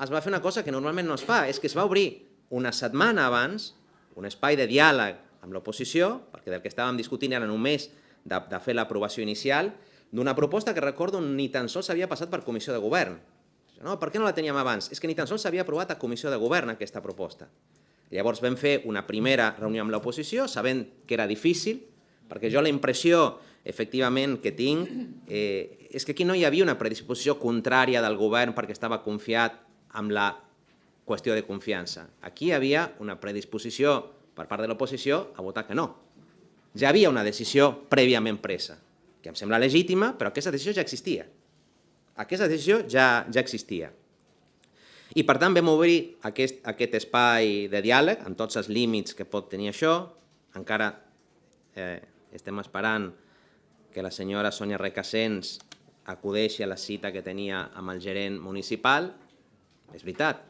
es va fer una cosa que normalment no es fa, és que es va obrir una setmana abans un espai de diàleg amb l'oposició, perquè del que estàvem discutint era només de, de fer l'aprovació inicial, d'una proposta que recordo ni tan sols havia passat per comissió de govern. No, per què no la teníem abans? És que ni tan sols s'havia aprovat a comissió de govern aquesta proposta. Llavors vam fer una primera reunió amb l'oposició, sabent que era difícil, perquè jo la impressió, efectivament, que tinc eh, és que aquí no hi havia una predisposició contrària del govern perquè estava confiat amb la qüestió de confiança. Aquí hi havia una predisposició per part de l'oposició a votar que no. Ja havia una decisió prèviament presa, que em sembla legítima, però aquesta decisió ja existia. Aquesta decisió ja, ja existia. I per tant vam obrir aquest, aquest espai de diàleg amb tots els límits que pot tenir això. Encara eh, estem esperant que la senyora Sònia Recassens acudeixi a la cita que tenia amb el gerent municipal. És veritat,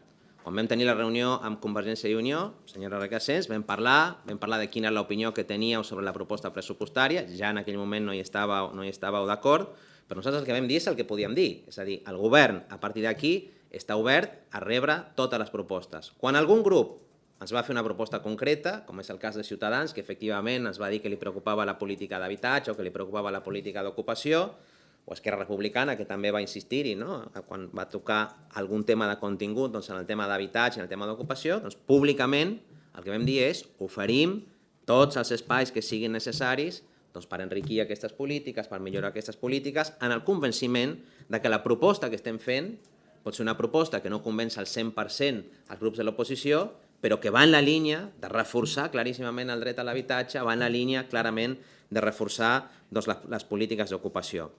quan vam tenir la reunió amb Convergència i Unió, senyora Recassens, vam parlar, vam parlar de quina és l'opinió que teníeu sobre la proposta pressupostària, ja en aquell moment no hi estàveu, no hi estàveu d'acord, però nosaltres el que vam dir és el que podíem dir, és a dir, el govern a partir d'aquí està obert a rebre totes les propostes. Quan algun grup ens va fer una proposta concreta, com és el cas de Ciutadans, que efectivament ens va dir que li preocupava la política d'habitatge o que li preocupava la política d'ocupació, o Esquerra Republicana, que també va insistir-hi, no? quan va tocar algun tema de contingut doncs, en el tema d'habitatge, en el tema d'ocupació, doncs, públicament el que vam dir és oferim tots els espais que siguin necessaris doncs, per enriquir aquestes polítiques, per millorar aquestes polítiques, en el convenciment de que la proposta que estem fent pot ser una proposta que no convenç al 100% els grups de l'oposició, però que va en la línia de reforçar claríssimament el dret a l'habitatge, va en la línia clarament de reforçar doncs, les, les polítiques d'ocupació.